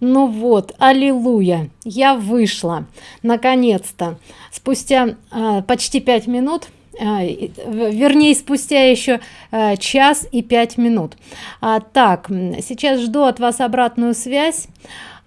ну вот аллилуйя я вышла наконец-то. Спустя э, почти пять минут э, вернее спустя еще э, час и пять минут. А, так сейчас жду от вас обратную связь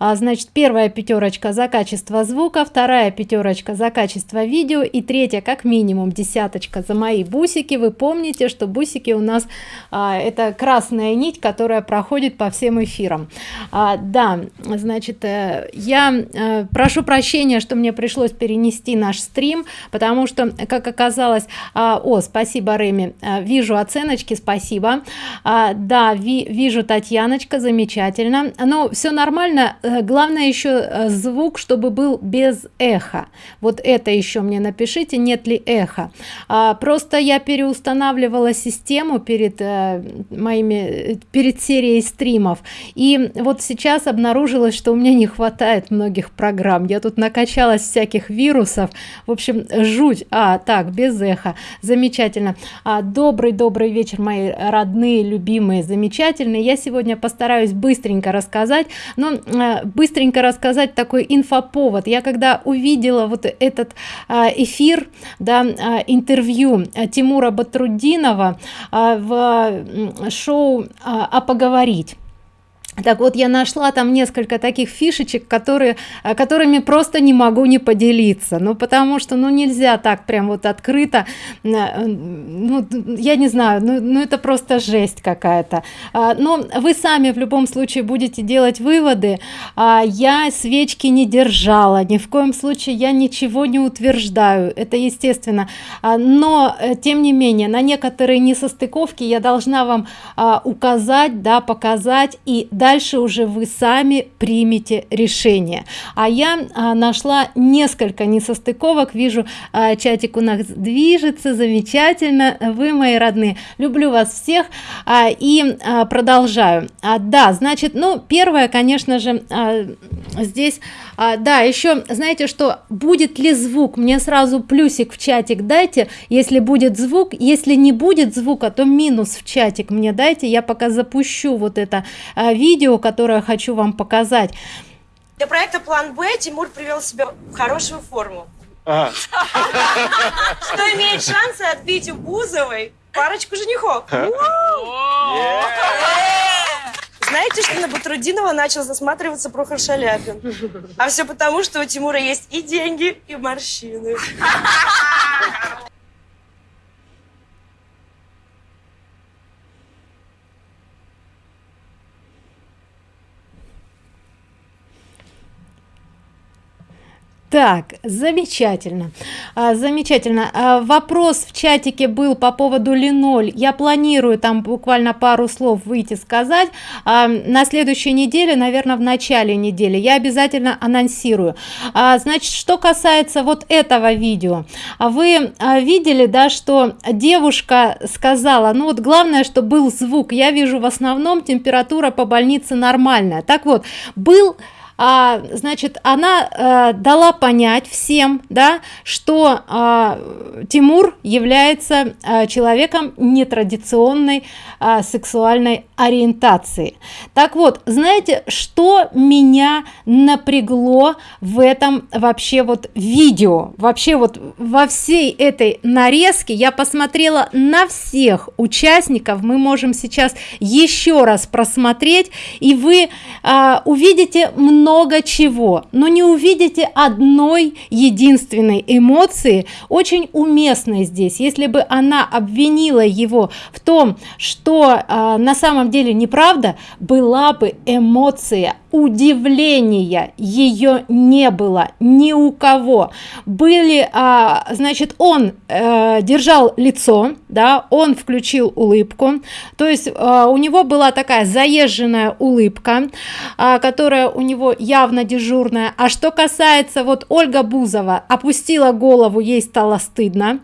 а, значит первая пятерочка за качество звука вторая пятерочка за качество видео и третья как минимум десяточка за мои бусики. Вы помните что бусики у нас а, это красная нить которая проходит по всем эфирам. А, да значит э, я э, прошу прощения что мне пришлось перенести наш стрим потому что как оказалось а, о спасибо Реми. А, вижу оценочки спасибо. А, да ви, вижу татьяночка замечательно. Но все нормально. Э, главное еще э, звук чтобы был без эха. Вот это еще мне напишите нет ли эхо а, просто я переустанавливала систему перед а, моими перед серией стримов. И вот сейчас обнаружилось что у меня не хватает многих программ. Я тут накачалась всяких вирусов. В общем жуть. А так без эха. Замечательно. А, добрый добрый вечер мои родные любимые замечательные. Я сегодня постараюсь быстренько рассказать. Но быстренько рассказать такой инфоповод. Я когда увидела вот этот а, эфир да а, интервью а, тимура батрудинова в шоу а поговорить так вот я нашла там несколько таких фишечек которые э, которыми просто не могу не поделиться. Ну потому что ну нельзя так прям вот открыто э, ну, я не знаю ну, ну это просто жесть какая-то. А, но вы сами в любом случае будете делать выводы. А я свечки не держала ни в коем случае я ничего не утверждаю это естественно. А, но э, тем не менее на некоторые несостыковки я должна вам указать да показать и дальше уже вы сами примете решение. А я а, нашла несколько несостыковок вижу а, чатик у нас движется замечательно. Вы мои родные люблю вас всех. А, и а, продолжаю. Да значит ну первое конечно же здесь а, да еще знаете что будет ли звук? Мне сразу плюсик в чатик дайте. Если будет звук если не будет звука то минус в чатик мне дайте. Я пока запущу вот это а, видео которое хочу вам показать. Для проекта план б тимур привел себя в хорошую форму. А. что имеет шансы отбить у бузовой парочку женихов знаете, что на Батрудинова начал засматриваться Прохор Шаляпин? А все потому, что у Тимура есть и деньги, и морщины. Так замечательно. А, замечательно. А, вопрос в чатике был по поводу линоль. Я планирую там буквально пару слов выйти сказать. А, на следующей неделе наверное в начале недели. Я обязательно анонсирую. А, значит что касается вот этого видео. А вы а, видели да что девушка сказала ну вот главное что был звук. Я вижу в основном температура по больнице нормальная так вот был а, значит она а, дала понять всем да что а, тимур является а, человеком нетрадиционной а, сексуальной ориентации. Так вот знаете что меня напрягло в этом вообще вот видео? Вообще вот во всей этой нарезке я посмотрела на всех участников. Мы можем сейчас еще раз просмотреть и вы а, увидите много много чего но не увидите одной единственной эмоции очень уместной здесь. Если бы она обвинила его в том что э, на самом деле неправда была бы эмоция удивления. Ее не было ни у кого. Были а, значит он э, держал лицо да он включил улыбку. То есть а, у него была такая заезженная улыбка а, которая у него явно дежурная. А что касается вот ольга бузова опустила голову ей стало стыдно.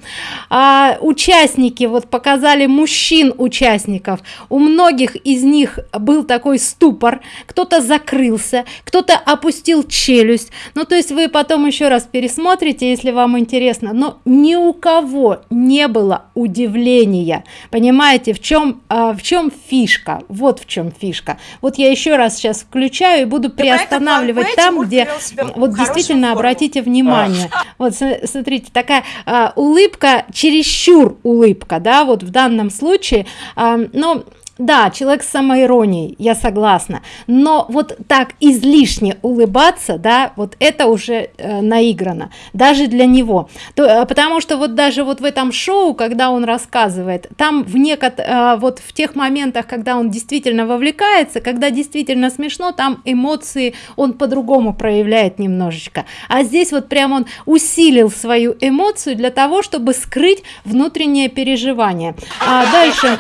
А, участники вот показали мужчин участников у многих из них был такой ступор. Кто-то закрыл закрылся кто-то опустил челюсть. Ну то есть вы потом еще раз пересмотрите если вам интересно. Но ни у кого не было удивления. Понимаете в чем а, в чем фишка? Вот в чем фишка. Вот я еще раз сейчас включаю и буду приостанавливать там где вот действительно форму. обратите внимание. А. вот смотрите такая а, улыбка чересчур улыбка да вот в данном случае. А, но да человек с самоиронией я согласна. Но вот так излишне улыбаться да вот это уже э, наиграно даже для него. То э, потому что вот даже вот в этом шоу когда он рассказывает там в некот э, вот в тех моментах когда он действительно вовлекается когда действительно смешно там эмоции он по-другому проявляет немножечко. А здесь вот прям он усилил свою эмоцию для того чтобы скрыть внутреннее переживание. А дальше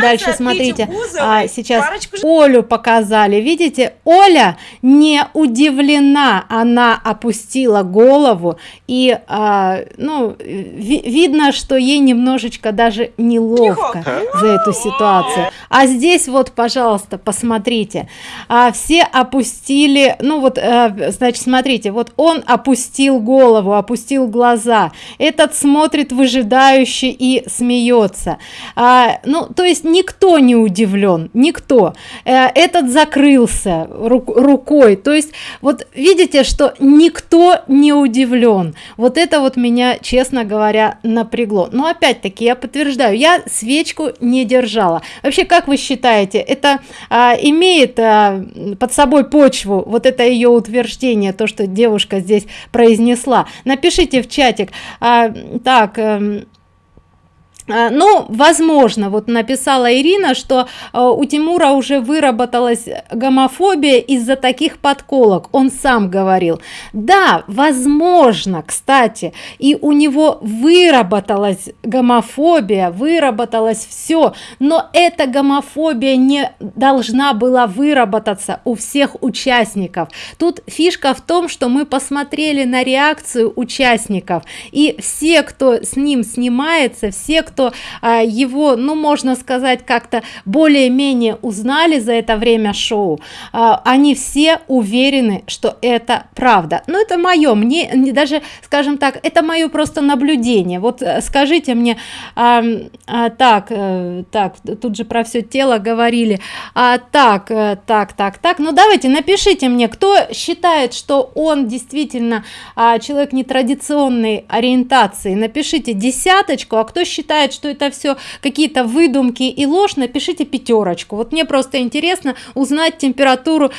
дальше дальше смотрите. а, сейчас олю показали. Видите оля не удивлена. Она опустила голову и а, ну ви видно что ей немножечко даже неловко за эту ситуацию. А здесь вот пожалуйста посмотрите. А, все опустили ну вот а, значит смотрите вот он опустил голову опустил глаза. Этот смотрит выжидающе и смеется. А, ну то есть никто никто не удивлен никто. Э, этот закрылся рук, рукой. То есть вот видите что никто не удивлен. Вот это вот меня честно говоря напрягло. Но опять-таки я подтверждаю я свечку не держала. Вообще как вы считаете это а, имеет а, под собой почву вот это ее утверждение то что девушка здесь произнесла? Напишите в чатик. А, так а, ну возможно вот написала ирина что а, у тимура уже выработалась гомофобия из-за таких подколок. Он сам говорил. Да возможно кстати и у него выработалась гомофобия выработалась все но эта гомофобия не должна была выработаться у всех участников. Тут фишка в том что мы посмотрели на реакцию участников и все кто с ним снимается все кто а, его ну можно сказать как-то более-менее узнали за это время шоу а, они все уверены что это правда. Но это мое мне не даже скажем так это мое просто наблюдение. Вот э, скажите мне а, а, так а, так тут же про все тело говорили. А, так а, так так так ну давайте напишите мне кто считает что он действительно а, человек нетрадиционной ориентации. Напишите десяточку а кто считает считает что это все какие-то выдумки и ложь напишите пятерочку вот мне просто интересно узнать температуру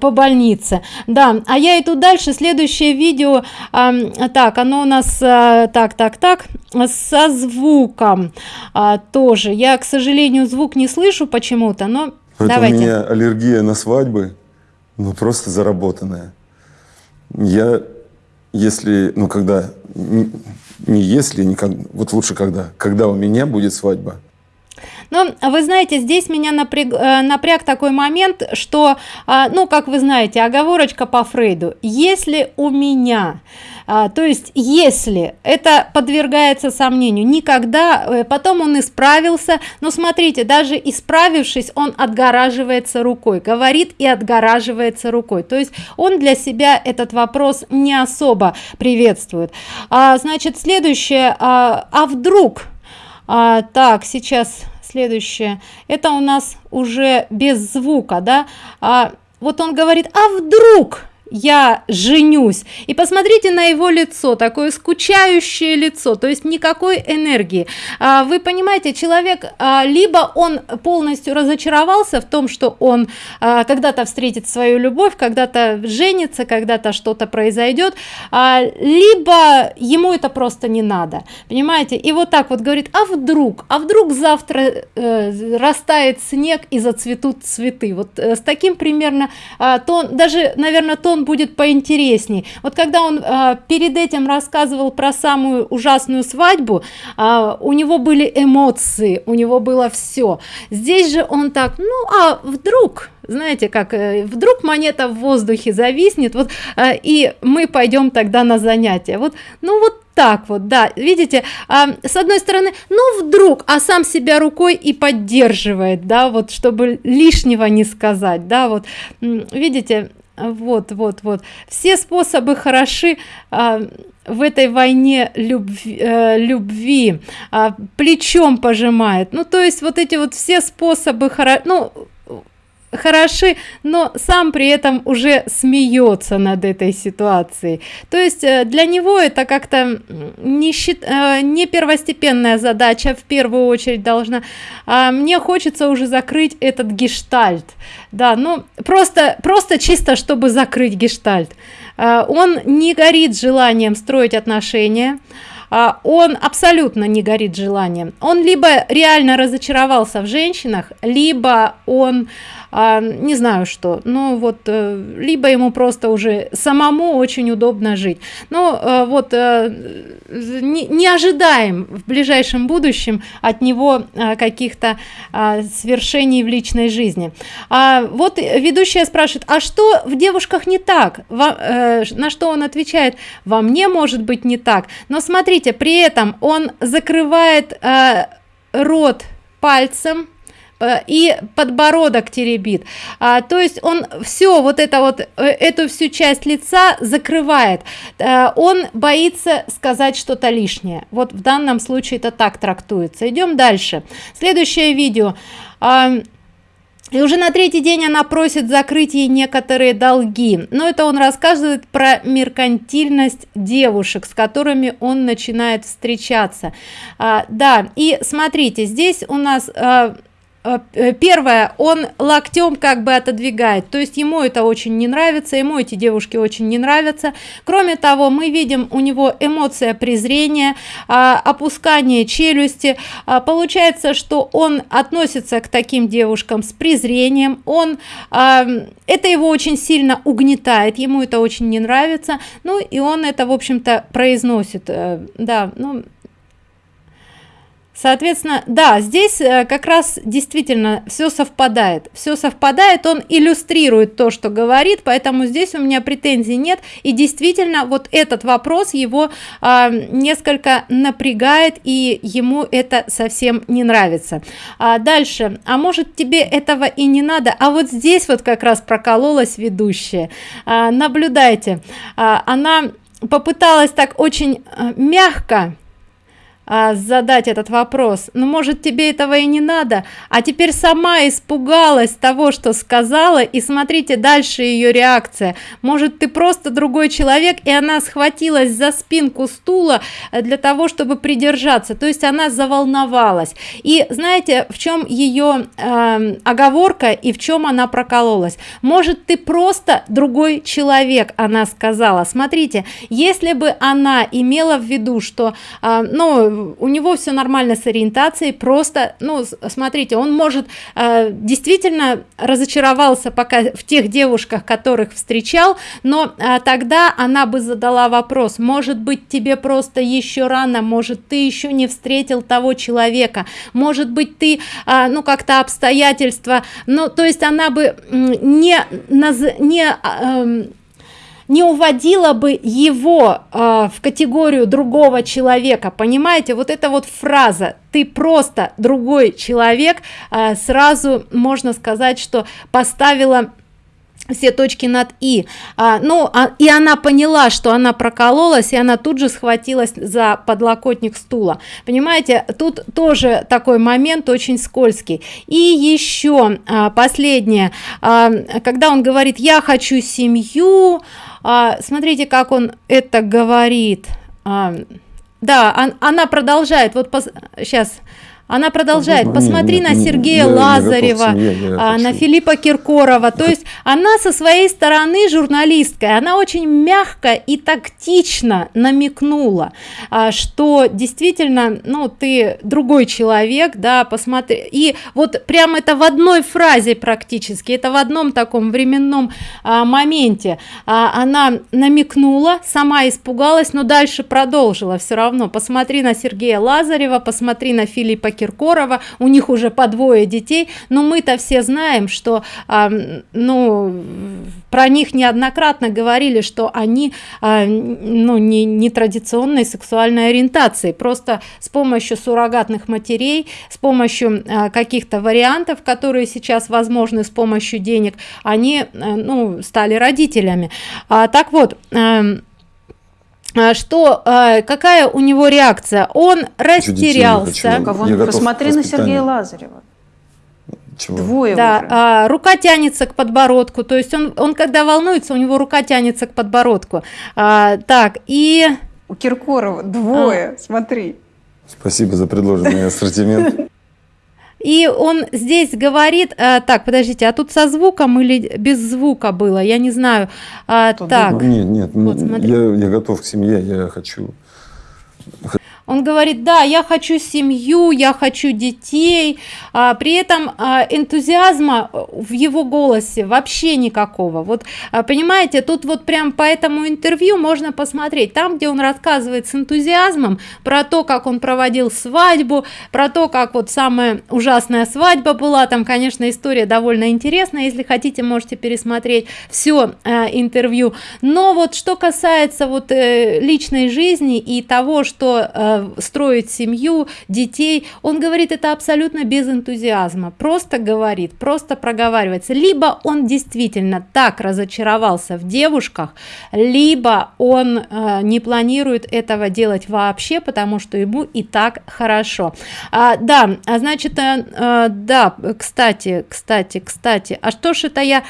по больнице. Да а я иду дальше. Следующее видео а, так оно у нас а, так так так со звуком. А, тоже. Я к сожалению звук не слышу почему-то но это давайте. у меня аллергия на свадьбы ну просто заработанная. Я если ну когда не если, никогда, вот лучше когда, когда у меня будет свадьба. Но вы знаете, здесь меня напряг, э, напряг такой момент, что, а, ну, как вы знаете, оговорочка по Фрейду. Если у меня, а, то есть если это подвергается сомнению, никогда, э, потом он исправился, но смотрите, даже исправившись, он отгораживается рукой, говорит и отгораживается рукой. То есть он для себя этот вопрос не особо приветствует. А, значит, следующее, а, а вдруг, а, так, сейчас следующее. Это у нас уже без звука да? А, вот он говорит а вдруг я женюсь. И посмотрите на его лицо такое скучающее лицо то есть никакой энергии. А, вы понимаете человек а, либо он полностью разочаровался в том что он а, когда-то встретит свою любовь когда-то женится когда-то что-то произойдет либо ему это просто не надо. Понимаете? И вот так вот говорит а вдруг? А вдруг завтра э, растает снег и зацветут цветы? Вот э, с таким примерно то даже наверное тон он будет поинтересней. Вот когда он а, перед этим рассказывал про самую ужасную свадьбу а, у него были эмоции у него было все здесь же он так ну а вдруг знаете как э, вдруг монета в воздухе зависнет вот э, и мы пойдем тогда на занятия вот ну вот так вот да. Видите а, с одной стороны ну вдруг а сам себя рукой и поддерживает да вот чтобы лишнего не сказать да вот. Видите вот вот вот. Все способы хороши а, в этой войне любви, э, любви а, плечом пожимает. Ну то есть вот эти вот все способы хоро ну хороши но сам при этом уже смеется над этой ситуацией. То есть э, для него это как-то не счит э, не первостепенная задача в первую очередь должна а мне хочется уже закрыть этот гештальт. Да ну просто просто чисто чтобы закрыть гештальт. Э, он не горит желанием строить отношения он абсолютно не горит желанием. Он либо реально разочаровался в женщинах либо он а, не знаю что ну вот э, либо ему просто уже самому очень удобно жить. Но э, вот э, не, ожидаем в ближайшем будущем от него каких-то свершений в личной жизни. А вот ведущая спрашивает а что в девушках не так? На что он отвечает? Во мне может быть не так но смотрите при этом он закрывает рот пальцем Э, и подбородок теребит. А, то есть он все вот это вот э, эту всю часть лица закрывает. А, он боится сказать что-то лишнее. Вот в данном случае это так трактуется. Идем дальше. Следующее видео. А, и уже на третий день она просит закрыть ей некоторые долги. Но это он рассказывает про меркантильность девушек с которыми он начинает встречаться. А, да и смотрите здесь у нас а, первое он локтем как бы отодвигает. То есть ему это очень не нравится ему эти девушки очень не нравятся. Кроме того мы видим у него эмоция презрения а, опускание челюсти. А, получается что он относится к таким девушкам с презрением. Он а, это его очень сильно угнетает ему это очень не нравится. Ну и он это в общем-то произносит э, да ну соответственно да здесь э, как раз действительно все совпадает. Все совпадает он иллюстрирует то что говорит поэтому здесь у меня претензий нет. И действительно вот этот вопрос его а, несколько напрягает и ему это совсем не нравится. А дальше. А может тебе этого и не надо? А вот здесь вот как раз прокололась ведущая. А, наблюдайте а, она попыталась так очень а, мягко а, задать этот вопрос. Ну, может тебе этого и не надо? А теперь сама испугалась того что сказала и смотрите дальше ее реакция. Может ты просто другой человек? И она схватилась за спинку стула э, для того чтобы придержаться. То есть она заволновалась. И знаете в чем ее э, оговорка и в чем она прокололась? Может ты просто другой человек она сказала. Смотрите если бы она имела в виду что э, ну у него все нормально с ориентацией просто ну смотрите он может э, действительно разочаровался пока в тех девушках которых встречал но э, тогда она бы задала вопрос может быть тебе просто еще рано? Может ты еще не встретил того человека? Может быть ты э, ну как-то обстоятельства? Ну то есть она бы не не э, не уводила бы его э, в категорию другого человека. Понимаете вот эта вот фраза ты просто другой человек э, сразу можно сказать что поставила все точки над и а, ну а, и она поняла что она прокололась и она тут же схватилась за подлокотник стула. Понимаете тут тоже такой момент очень скользкий. И еще а, последнее. А, когда он говорит я хочу семью а, смотрите как он это говорит. А, да он, она продолжает. Вот сейчас она продолжает посмотри не, на не, сергея к лазарева семье, я а, на филиппа киркорова то есть она со своей стороны журналисткой она очень мягко и тактично намекнула а, что действительно ну ты другой человек да посмотри. И вот прям это в одной фразе практически это в одном таком временном а, моменте а, она намекнула сама испугалась но дальше продолжила все равно. Посмотри на сергея лазарева посмотри на филиппа киркорова у них уже по двое детей но мы-то все знаем что м, ну про них неоднократно говорили что они н- ну не, не традиционной сексуальной ориентации. Просто с помощью суррогатных матерей с помощью а, каких-то вариантов которые сейчас возможны с помощью денег они а, ну стали родителями. А, так вот а, что а, какая у него реакция он растерялся Посмотри на. Сергея Лазарева. Чего? Двое да, уже. а, рука тянется к подбородку, то есть он, он когда волнуется, у него рука тянется к подбородку. А, так, и У Киркорова двое, смотри. Спасибо за предложенный ассортимент. И он здесь говорит, а, так, подождите, а тут со звуком или без звука было, я не знаю. А, так, Ну, Нет, нет, Вот, смотри. я, я готов к семье, я хочу. Он говорит, да, я хочу семью, я хочу детей, а, при этом а, энтузиазма в его голосе вообще никакого. Вот, а, понимаете, тут вот прям по этому интервью можно посмотреть, там, где он рассказывает с энтузиазмом про то, как он проводил свадьбу, про то, как вот самая ужасная свадьба была, там, конечно, история довольно интересная, если хотите, можете пересмотреть все интервью, но вот что касается вот э, личной жизни и того, что э, строить семью, детей, он говорит это абсолютно без энтузиазма, просто говорит, просто проговаривается, либо он действительно так разочаровался в девушках, либо он э, не планирует этого делать вообще, потому что ему и так хорошо. А, да, а значит, э, э, да, кстати, кстати, кстати, а что ж это я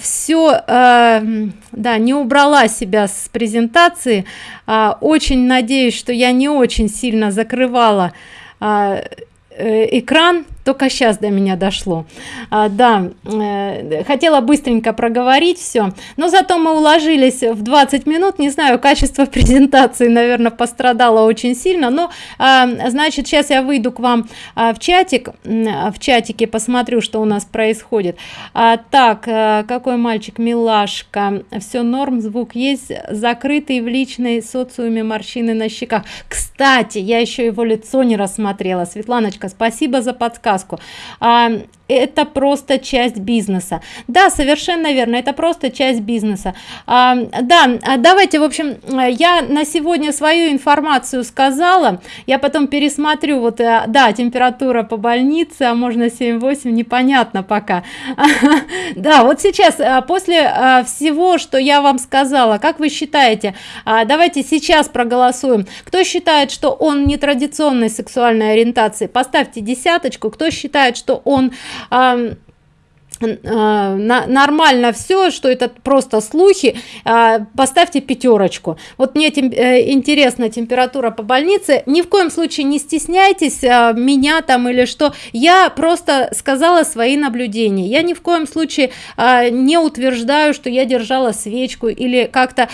все, да, не убрала себя с презентации, А, очень надеюсь, что я не очень сильно закрывала а, э, экран только сейчас до меня дошло. А, да э, хотела быстренько проговорить все но зато мы уложились в 20 минут. Не знаю качество презентации наверное пострадало очень сильно но а, значит сейчас я выйду к вам а, в чатик м, в чатике посмотрю что у нас происходит. А, так э, какой мальчик? Милашка. Все норм звук есть закрытый в личной социуме морщины на щеках. Кстати я еще его лицо не рассмотрела. Светланочка спасибо за подсказку. А, это просто часть бизнеса. Да совершенно верно это просто часть бизнеса. А, да а давайте в общем я на сегодня свою информацию сказала я потом пересмотрю вот э, да температура по больнице а можно 7-8 непонятно пока. Да вот сейчас э, после э, всего что я вам сказала как вы считаете а, давайте сейчас проголосуем. Кто считает что он не традиционной сексуальной ориентации? Поставьте десяточку. Кто считает что он ам, а, на- нормально все что это просто слухи а, поставьте пятерочку вот мне тем, э, интересна температура по больнице. Ни в коем случае не стесняйтесь меня там или что. Я просто сказала свои наблюдения. Я ни в коем случае не утверждаю что я держала свечку или как-то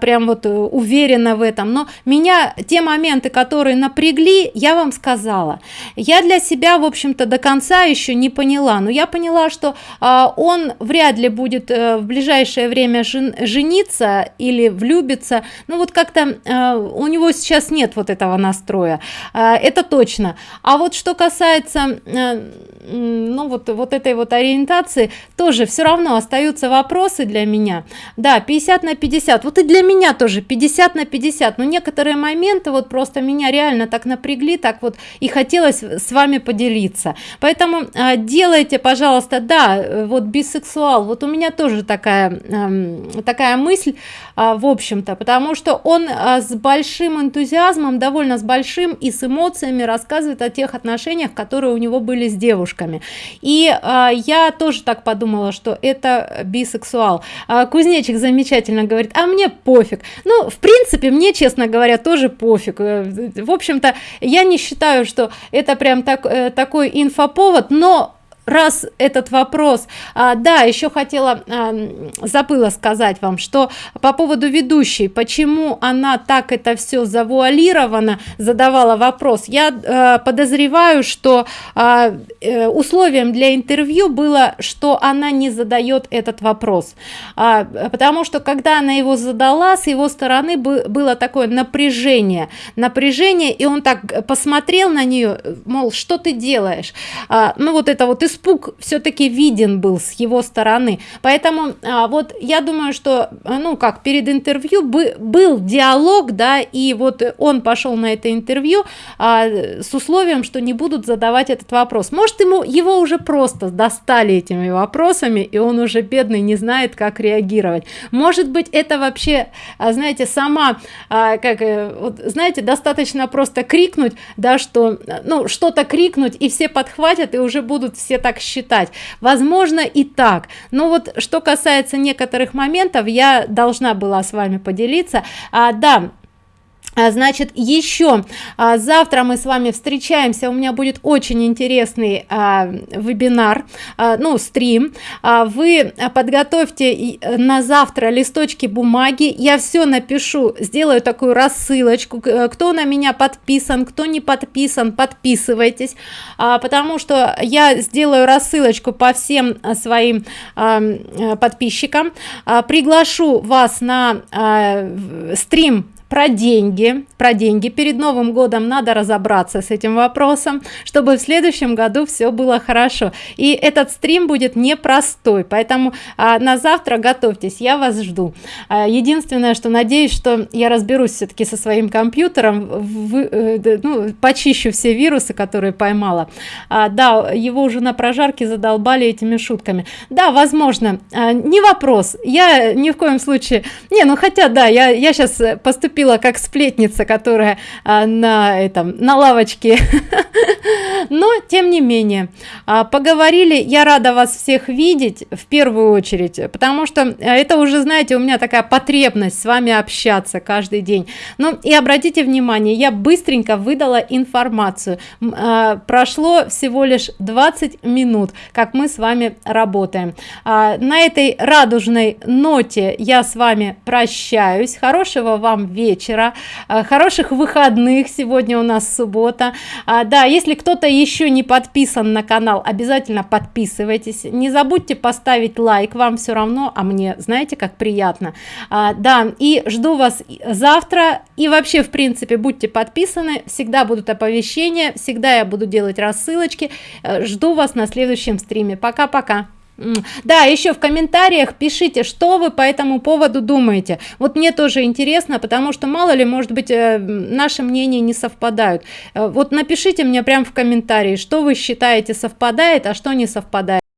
прям вот э, уверена в этом. Но меня те моменты которые напрягли я вам сказала. Я для себя в общем-то до конца еще не поняла. Но я поняла что он вряд ли будет э, в ближайшее время жен- жениться или влюбиться. Ну вот как-то э, у него сейчас нет вот этого настроя. А, это точно. А вот что касается э, ну вот вот этой вот ориентации тоже все равно остаются вопросы для меня. Да 50 на 50 вот и для меня тоже 50 на 50 но некоторые моменты вот просто меня реально так напрягли так вот и хотелось с вами поделиться. Поэтому а, делайте пожалуйста да э, вот бисексуал. Вот у меня тоже такая э, такая мысль э, в общем-то потому что он э, с большим энтузиазмом довольно с большим и с эмоциями рассказывает о тех отношениях которые у него были с девушками. И э, я тоже так подумала что это бисексуал. Кузнечик замечательно говорит а мне пофиг ну в принципе мне честно говоря тоже пофиг. Э, в общем-то я не считаю что это прям так э, такой инфоповод но раз этот вопрос а, да еще хотела а, забыла сказать вам что по поводу ведущей почему она так это все завуалировано задавала вопрос. Я а, подозреваю что а, э, условием для интервью было что она не задает этот вопрос. А, потому что когда она его задала с его стороны было такое напряжение. Напряжение и он так посмотрел на нее мол что ты делаешь? А, ну вот это вот испуг все-таки виден был с его стороны. Поэтому а, вот я думаю что ну как перед интервью бы, был диалог да и вот он пошел на это интервью а, с условием что не будут задавать этот вопрос. Может ему его уже просто достали этими вопросами и он уже бедный не знает как реагировать. Может быть это вообще а, знаете сама а, как э, вот знаете достаточно просто крикнуть да что ну что-то крикнуть и все подхватят и уже будут все так считать. Возможно и так. Но вот что касается некоторых моментов я должна была с вами поделиться. А, да значит еще а, завтра мы с вами встречаемся. У меня будет очень интересный а, вебинар а, ну стрим. А, вы подготовьте на завтра листочки бумаги. Я все напишу сделаю такую рассылочку кто на меня подписан кто не подписан подписывайтесь. А, потому что я сделаю рассылочку по всем своим а, подписчикам. А, приглашу вас на а, стрим про деньги про деньги. Перед новым годом надо разобраться с этим вопросом чтобы в следующем году все было хорошо. И этот стрим будет непростой поэтому а, на завтра готовьтесь я вас жду. А, единственное что надеюсь что я разберусь все-таки со своим компьютером в, э, ну, почищу все вирусы которые поймала. А, да его уже на прожарке задолбали этими шутками. Да возможно а, не вопрос. Я ни в коем случае не ну хотя да я я сейчас поступила поступила как сплетница которая а, на этом на лавочке. Но тем не менее а, поговорили я рада вас всех видеть в первую очередь потому что э, это уже знаете у меня такая потребность с вами общаться каждый день. Ну и обратите внимание я быстренько выдала информацию. А, прошло всего лишь 20 минут как мы с вами работаем. А, на этой радужной ноте я с вами прощаюсь. Хорошего вам вечера а, хороших выходных. Сегодня у нас суббота. А, да если кто-то еще не подписан на канал обязательно подписывайтесь. Не забудьте поставить лайк. Вам все равно а мне знаете как приятно. А, да и жду вас завтра. И вообще в принципе будьте подписаны. Всегда будут оповещения. Всегда я буду делать рассылочки. Э, жду вас на следующем стриме. Пока пока да еще в комментариях пишите что вы по этому поводу думаете. Вот мне тоже интересно потому что мало ли может быть э, наши мнения не совпадают. Э, вот напишите мне прямо в комментарии что вы считаете совпадает а что не совпадает